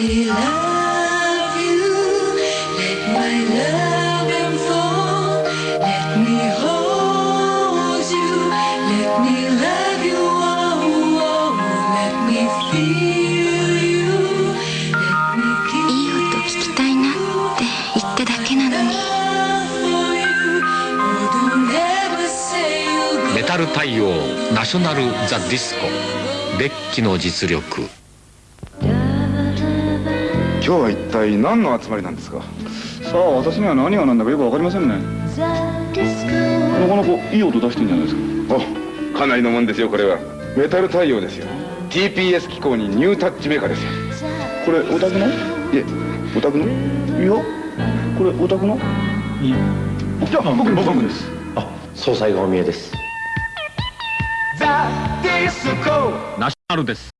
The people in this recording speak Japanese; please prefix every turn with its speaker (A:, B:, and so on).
A: いい音聞きたいな」って言ってだけなのに
B: メタル太陽ナショナル・ザ・ディスコ「デッキの実力」。
C: 日は一体何の集まりなんですか？さあ私には何が何だかよくわかりませんね。なかなかいい音出してんじゃないですか。おかなりのもんですよこれは。メタル太陽ですよ。TPS 機構にニュータッチメーカーですよ。これオタクの？いえ。オタクの？いやこれオタクの？いやじゃあ僕僕僕です。
D: あ総裁がお見えです。
B: ナショナルです